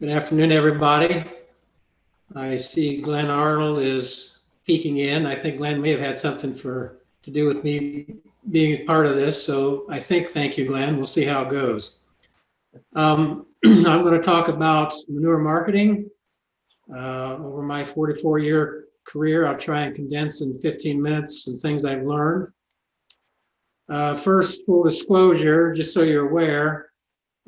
Good afternoon, everybody. I see Glen Arnold is peeking in. I think Glen may have had something for to do with me being a part of this. So I think, thank you, Glen. We'll see how it goes. Um, I'm going to talk about manure marketing. Uh, over my 44 year career, I'll try and condense in 15 minutes some things I've learned. Uh, first, full disclosure, just so you're aware,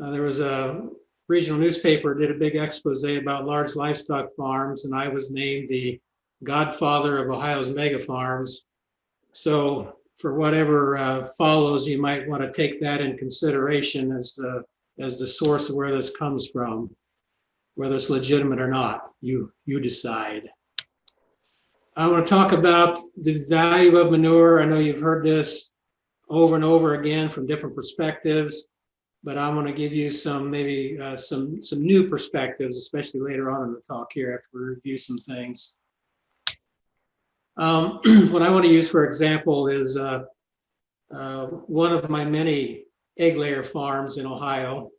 uh, there was a regional newspaper did a big expose about large livestock farms, and I was named the godfather of Ohio's mega farms. So for whatever uh, follows, you might want to take that in consideration as the as the source of where this comes from, whether it's legitimate or not. You you decide. I want to talk about the value of manure. I know you've heard this over and over again from different perspectives but I want to give you some maybe uh, some some new perspectives, especially later on in the talk here after we review some things. Um, what I want to use for example is uh, uh, one of my many egg layer farms in Ohio.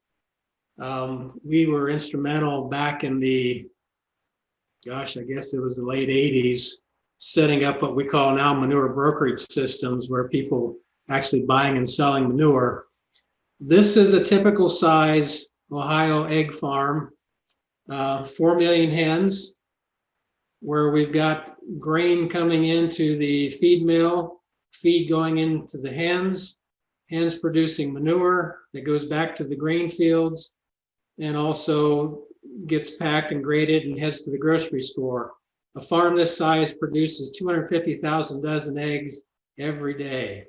Um, we were instrumental back in the, gosh, I guess it was the late 80s, setting up what we call now manure brokerage systems where people actually buying and selling manure this is a typical size Ohio egg farm, uh, 4 million hens, where we've got grain coming into the feed mill, feed going into the hens, hens producing manure that goes back to the grain fields and also gets packed and graded and heads to the grocery store. A farm this size produces 250,000 dozen eggs every day.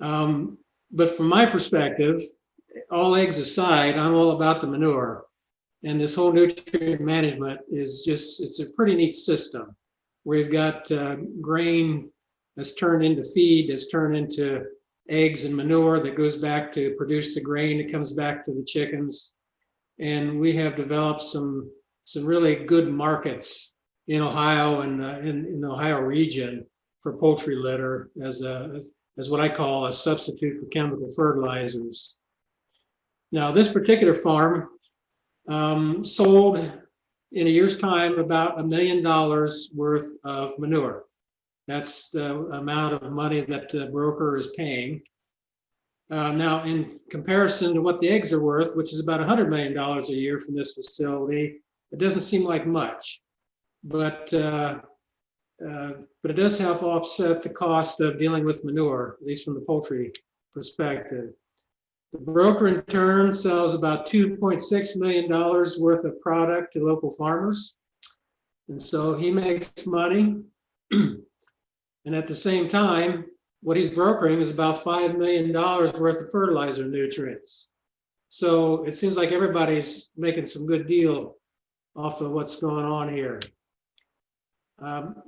Um, but from my perspective, all eggs aside, I'm all about the manure. And this whole nutrient management is just, it's a pretty neat system. We've got uh, grain that's turned into feed, that's turned into eggs and manure that goes back to produce the grain that comes back to the chickens. And we have developed some, some really good markets in Ohio and uh, in, in the Ohio region for poultry litter as a, as what I call a substitute for chemical fertilizers. Now, this particular farm um, sold in a year's time about a million dollars worth of manure. That's the amount of money that the broker is paying. Uh, now, in comparison to what the eggs are worth, which is about $100 million a year from this facility, it doesn't seem like much. But uh, uh, but it does help offset the cost of dealing with manure, at least from the poultry perspective. The broker in turn sells about $2.6 million worth of product to local farmers. And so he makes money. and at the same time, what he's brokering is about $5 million worth of fertilizer nutrients. So it seems like everybody's making some good deal off of what's going on here. Um,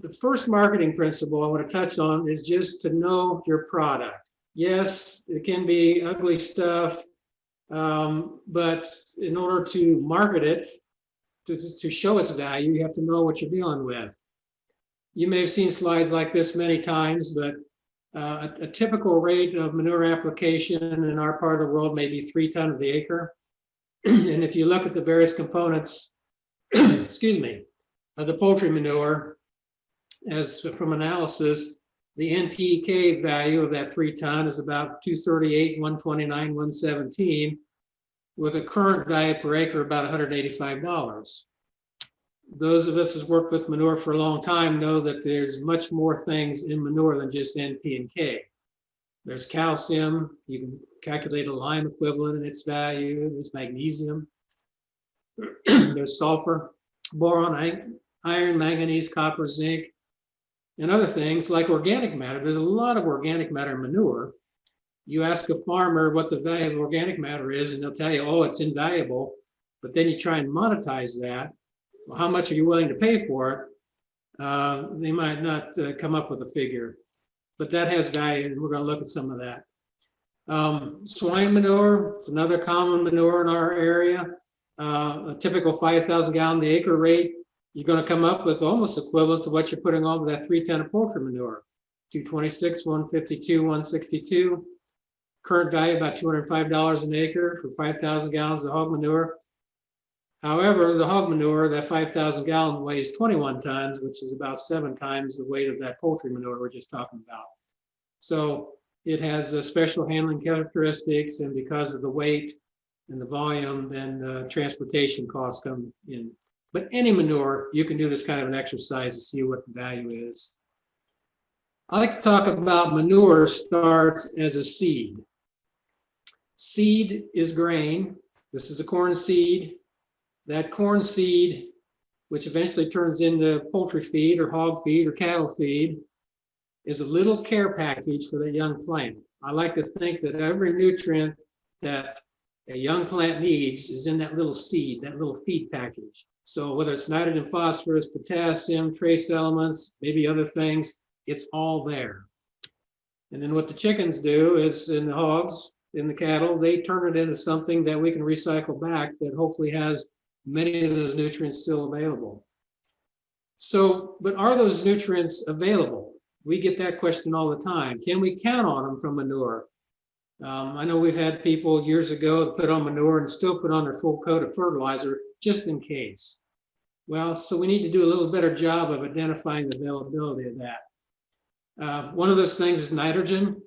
the first marketing principle I want to touch on is just to know your product. Yes, it can be ugly stuff, um, but in order to market it, to, to show its value, you have to know what you're dealing with. You may have seen slides like this many times, but uh, a, a, typical rate of manure application in our part of the world may be three ton of the acre. and if you look at the various components, excuse me, of the poultry manure, as from analysis, the NPK value of that three ton is about 238, 129, 117, with a current value per acre about $185. Those of us who've worked with manure for a long time know that there's much more things in manure than just NP and K. There's calcium, you can calculate a lime equivalent and its value, there's magnesium, there's sulfur, boron, iron, manganese, copper, zinc, and other things like organic matter. There's a lot of organic matter in manure. You ask a farmer what the value of organic matter is, and they'll tell you, oh, it's invaluable. But then you try and monetize that. Well, how much are you willing to pay for it? Uh, they might not uh, come up with a figure, but that has value, and we're going to look at some of that. Um, swine manure, it's another common manure in our area. Uh, a typical 5,000 gallon the acre rate you're going to come up with almost equivalent to what you're putting on with that three ton of poultry manure. 226, 152, 162. current value about $205 an acre for 5,000 gallons of hog manure. However, the hog manure, that 5,000 gallon weighs 21 tons, which is about seven times the weight of that poultry manure we're just talking about. So it has uh, special handling characteristics, and because of the weight and the volume, then uh, transportation costs come in. But any manure, you can do this kind of an exercise to see what the value is. I like to talk about manure starts as a seed. Seed is grain. This is a corn seed. That corn seed, which eventually turns into poultry feed or hog feed or cattle feed, is a little care package for the young plant. I like to think that every nutrient that a young plant needs is in that little seed, that little feed package. So whether it's nitrogen, phosphorus, potassium, trace elements, maybe other things, it's all there. And then what the chickens do is, in the hogs, in the cattle, they turn it into something that we can recycle back that hopefully has many of those nutrients still available. So, but are those nutrients available? We get that question all the time. Can we count on them from manure? Um, I know we've had people years ago put on manure and still put on their full coat of fertilizer just in case. Well, so we need to do a little better job of identifying the availability of that. Uh, one of those things is nitrogen.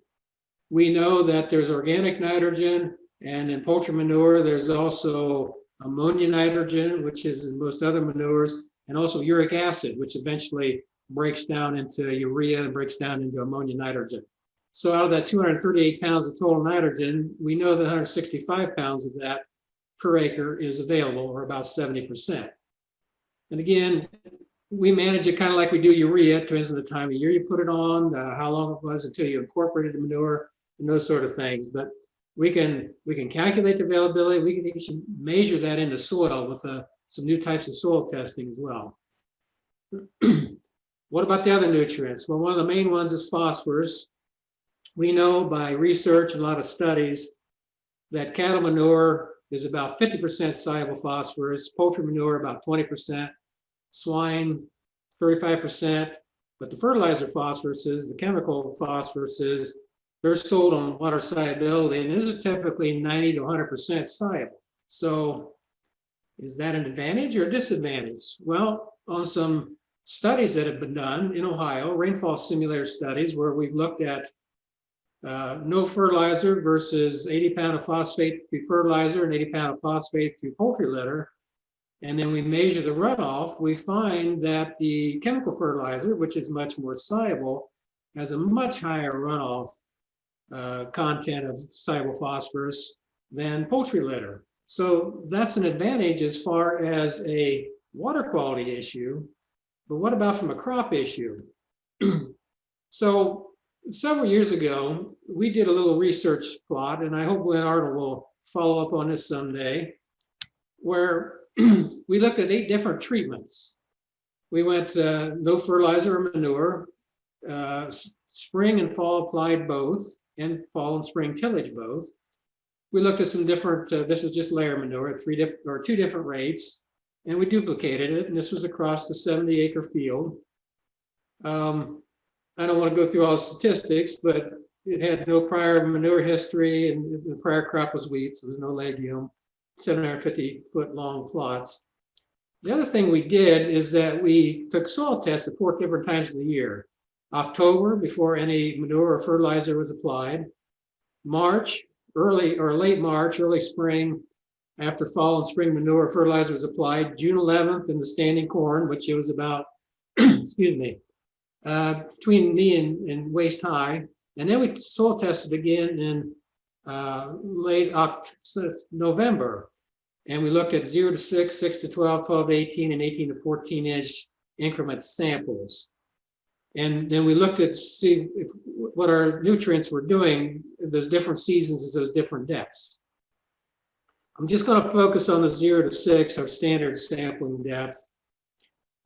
We know that there's organic nitrogen, and in poultry manure, there's also ammonia nitrogen, which is in most other manures, and also uric acid, which eventually breaks down into urea and breaks down into ammonia nitrogen. So out of that 238 pounds of total nitrogen, we know that 165 pounds of that per acre is available, or about 70%. And again, we manage it kind of like we do urea. Depends on the time of year you put it on, uh, how long it was until you incorporated the manure, and those sort of things. But we can we can calculate the availability. We can even measure that in the soil with uh, some new types of soil testing as well. what about the other nutrients? Well, one of the main ones is phosphorus. We know by research and a lot of studies that cattle manure is about 50% soluble phosphorus, poultry manure about 20%, swine 35%, but the fertilizer phosphoruses, the chemical phosphoruses, they're sold on water solubility, and these are typically 90 to 100% soluble. So is that an advantage or a disadvantage? Well, on some studies that have been done in Ohio, rainfall simulator studies, where we've looked at uh, no fertilizer versus 80 pound of phosphate through fertilizer and 80 pound of phosphate through poultry litter, and then we measure the runoff, we find that the chemical fertilizer, which is much more soluble, has a much higher runoff uh, content of soluble phosphorus than poultry litter. So that's an advantage as far as a water quality issue. But what about from a crop issue? so several years ago, we did a little research plot, and I hope Glen Arnold will follow up on this someday, where we looked at eight different treatments. We went uh, no fertilizer or manure, uh, spring and fall applied both, and fall and spring tillage both. We looked at some different, uh, this was just layer manure, three different or two different rates, and we duplicated it, and this was across the 70 acre field. Um, I don't want to go through all the statistics, but it had no prior manure history, and the prior crop was wheat, so there was no legume, 750 foot long plots. The other thing we did is that we took soil tests at four different times of the year. October before any manure or fertilizer was applied, March, early or late March, early spring, after fall and spring manure fertilizer was applied, June 11th in the standing corn, which it was about, excuse me, uh, between knee and, and, waist high. And then we soil tested again in uh, late October, November. And we looked at 0 to 6, 6 to 12, 12 to 18, and 18 to 14 inch increment samples. And then we looked at see if, what our nutrients were doing those different seasons at those different depths. I'm just going to focus on the zero to six, our standard sampling depth.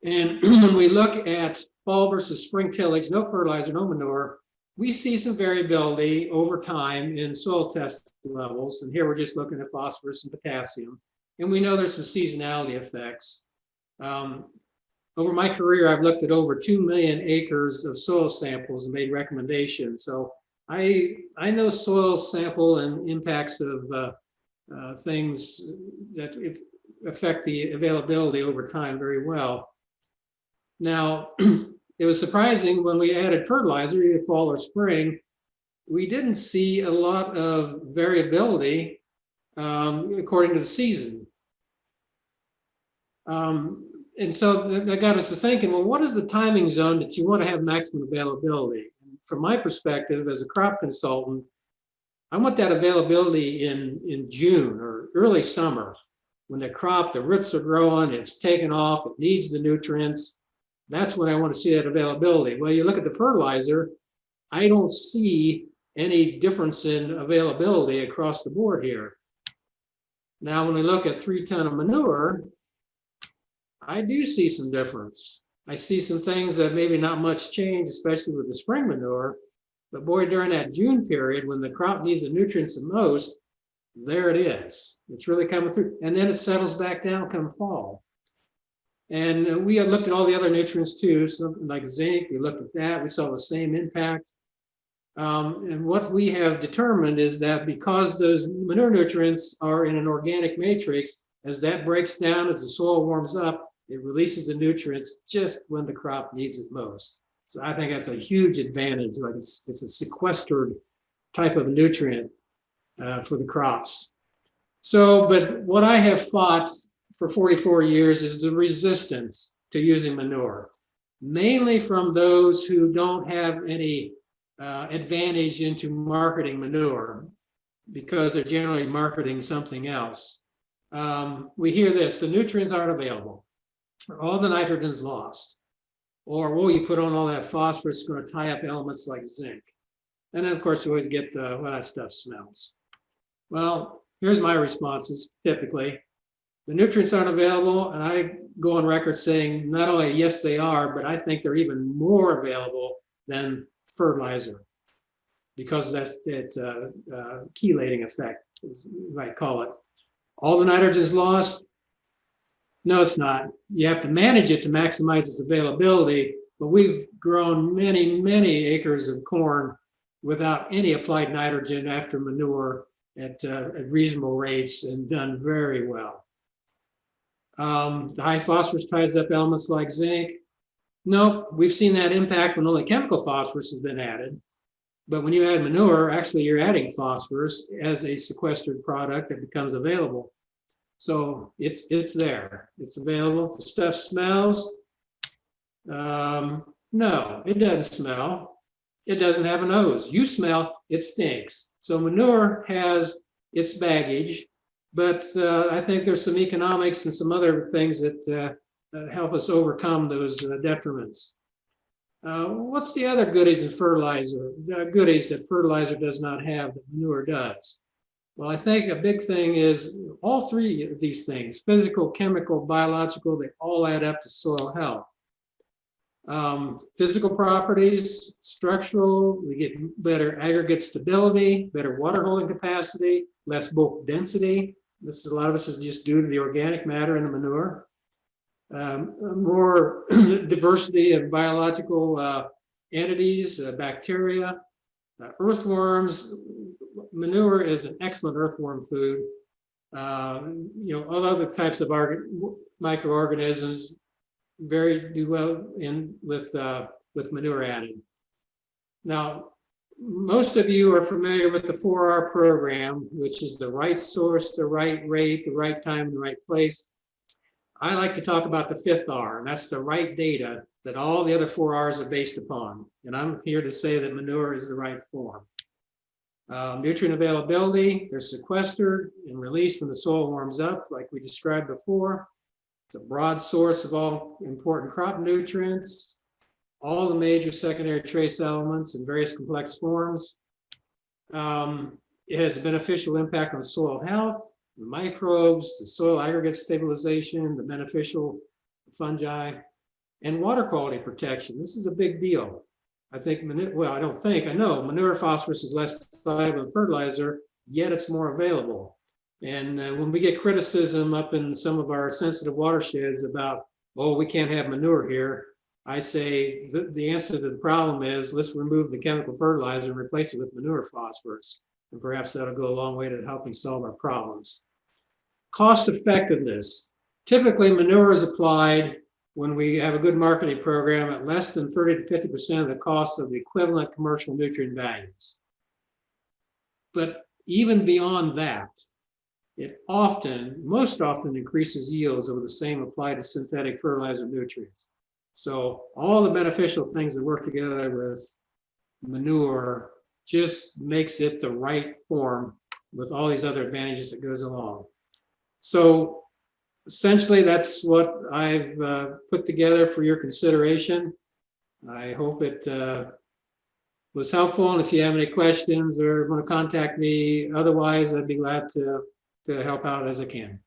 And when we look at fall versus spring tillage, no fertilizer, no manure, we see some variability over time in soil test levels. And here we're just looking at phosphorus and potassium. And we know there's some seasonality effects. Um, over my career, I've looked at over 2 million acres of soil samples and made recommendations. So I, I know soil sample and impacts of uh, uh, things that affect the availability over time very well. Now, it was surprising when we added fertilizer, either fall or spring, we didn't see a lot of variability um, according to the season. Um, and so that got us to thinking, well, what is the timing zone that you want to have maximum availability? From my perspective, as a crop consultant, I want that availability in, in June or early summer, when the crop, the roots are growing, it's taken off, it needs the nutrients. That's when I want to see that availability. Well, you look at the fertilizer, I don't see any difference in availability across the board here. Now, when we look at three ton of manure, I do see some difference. I see some things that maybe not much change, especially with the spring manure. But boy, during that June period, when the crop needs the nutrients the most, there it is. It's really coming through. And then it settles back down come fall. And we had looked at all the other nutrients too, something like zinc. We looked at that. We saw the same impact. Um, and what we have determined is that because those manure nutrients are in an organic matrix, as that breaks down, as the soil warms up, it releases the nutrients just when the crop needs it most. So I think that's a huge advantage. Like it's, it's a sequestered type of nutrient uh, for the crops. So, but what I have fought for 44 years is the resistance to using manure, mainly from those who don't have any uh, advantage into marketing manure because they're generally marketing something else. Um, we hear this, the nutrients aren't available, all the nitrogen's lost, or, oh, you put on all that phosphorus, it's gonna tie up elements like zinc. And then, of course, you always get the, well, that stuff smells. Well, here's my responses typically. The nutrients aren't available, and I go on record saying not only yes, they are, but I think they're even more available than fertilizer because of that, that uh, uh, chelating effect, you might call it. All the nitrogen is lost? No, it's not. You have to manage it to maximize its availability, but we've grown many, many acres of corn without any applied nitrogen after manure at, uh, at reasonable rates and done very well. Um, the high phosphorus ties up elements like zinc. Nope, we've seen that impact when only chemical phosphorus has been added. But when you add manure, actually you're adding phosphorus as a sequestered product that becomes available. So it's it's there. It's available. The stuff smells. Um, no, it doesn't smell. It doesn't have a nose. You smell, it stinks. So manure has its baggage, but uh, I think there's some economics and some other things that, uh, help us overcome those uh, detriments. Uh, what's the other goodies in fertilizer? Goodies that fertilizer does not have that manure does? Well, I think a big thing is all three of these things, physical, chemical, biological, they all add up to soil health. Um, physical properties, structural, we get better aggregate stability, better water holding capacity, less bulk density. This is a lot of this is just due to the organic matter in the manure. Um, more diversity of biological uh, entities, uh, bacteria, uh, earthworms. Manure is an excellent earthworm food. Uh, you know, all other types of microorganisms very do well in with uh, with manure added. Now, most of you are familiar with the 4R program, which is the right source, the right rate, the right time, and the right place. I like to talk about the fifth R, and that's the right data that all the other four R's are based upon. And I'm here to say that manure is the right form. Uh, nutrient availability, they're sequestered and released when the soil warms up, like we described before. It's a broad source of all important crop nutrients, all the major secondary trace elements in various complex forms. Um, it has a beneficial impact on soil health, the microbes, the soil aggregate stabilization, the beneficial fungi, and water quality protection. This is a big deal. I think, well, I don't think, I know manure phosphorus is less soluble than fertilizer, yet it's more available. And uh, when we get criticism up in some of our sensitive watersheds about, oh, we can't have manure here, I say the, the answer to the problem is let's remove the chemical fertilizer and replace it with manure phosphorus. And perhaps that'll go a long way to helping solve our problems. Cost effectiveness. Typically, manure is applied when we have a good marketing program at less than 30 to 50% of the cost of the equivalent commercial nutrient values. But even beyond that, it often, most often increases yields over the same applied to synthetic fertilizer nutrients. So all the beneficial things that work together with manure just makes it the right form with all these other advantages that goes along. So essentially, that's what I've uh, put together for your consideration. I hope it uh, was helpful. And if you have any questions or want to contact me, otherwise, I'd be glad to, to help out as I can.